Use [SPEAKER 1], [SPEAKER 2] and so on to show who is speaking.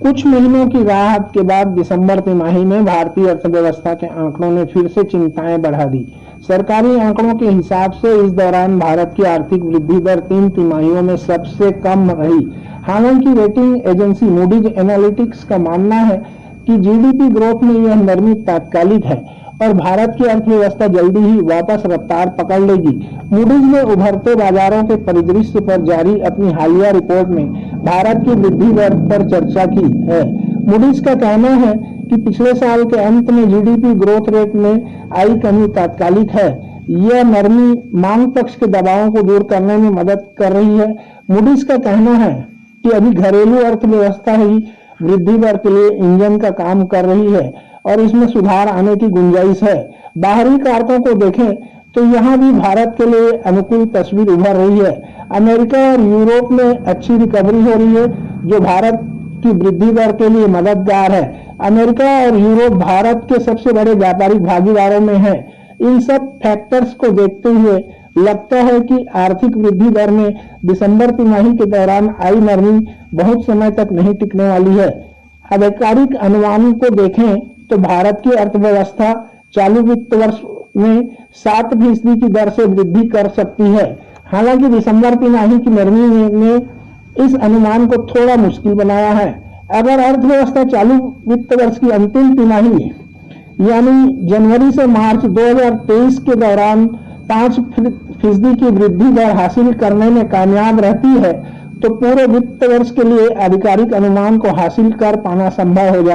[SPEAKER 1] कुछ महीनों की राहत के बाद दिसंबर तिमाही में भारतीय अर्थव्यवस्था के आंकड़ों ने फिर से चिंताएँ बढ़ा दी। सरकारी आंकड़ों के हिसाब से इस दौरान भारत की आर्थिक वृद्धि दर तीन तिमाहियों में सबसे कम रही। हालाँकि रेटिंग एजेंसी मूडीज एनालिटिक्स का मानना है कि जीडीपी ग्रोथ में यह नरमी तात्कालिक है और भारत की अर्थव्यवस्था जल्दी ही वापस रफ्तार पकड़ लेगी। मूडीज ने उभरते बाजारों के परिदृश्य पर जारी अपनी हालिया रिपोर्ट में भारत की वृद्धि दर पर चर्चा की है। मूडीज का कहना है कि पिछले साल के अंत में जीडीपी ग्रोथ रेट में आई कमी तात्कालिक है। यह नरमी मांग पक्ष के दबावों को दूर करने में मदद कर रही है। मूडीज का कहना है कि अभी घरेलू अर्थव्यवस्था ही वृद्धि दर के लिए इंजन का काम कर रही है और इसमें सुधार आने की गुंजाइश है। बाहरी कारकों को देखें तो यहाँ भी भारत के लिए अनुकूल तस्वीर उभर रही है। अमेरिका और यूरोप में अच्छी रिकवरी हो रही है, जो भारत की वृद्धि दर के लिए मददगार है। अमेरिका और यूरोप भारत के सबसे बड़े व्यापारिक भागीदारों में है। इन सब फैक्टर्स को देखते हुए लगता है कि आर्थिक वृद्धि दर में दिसंबर तिमाही के दौरान आई नरमी बहुत समय तक नहीं टिकने वाली है। आधिकारिक अनुमान को देखें तो भारत की अर्थव्यवस्था चालू वित्त वर्ष में सात फ़ीसदी की दर से वृद्धि कर सकती है। हालाँकि दिसंबर की तिमाही की नरमी ने इस अनुमान को थोड़ा मुश्किल बनाया है। अगर अर्थव्यवस्था चालू वित्त वर्ष की अंतिम तिमाही यानी जनवरी से मार्च 2023 के दौरान पाँच फ़ीसदी की वृद्धि दर हासिल करने में कामयाब रहती है तो पूरे वित्त वर्ष के लिए आधिकारिक अनुमान को हासिल कर पाना संभव हो जाए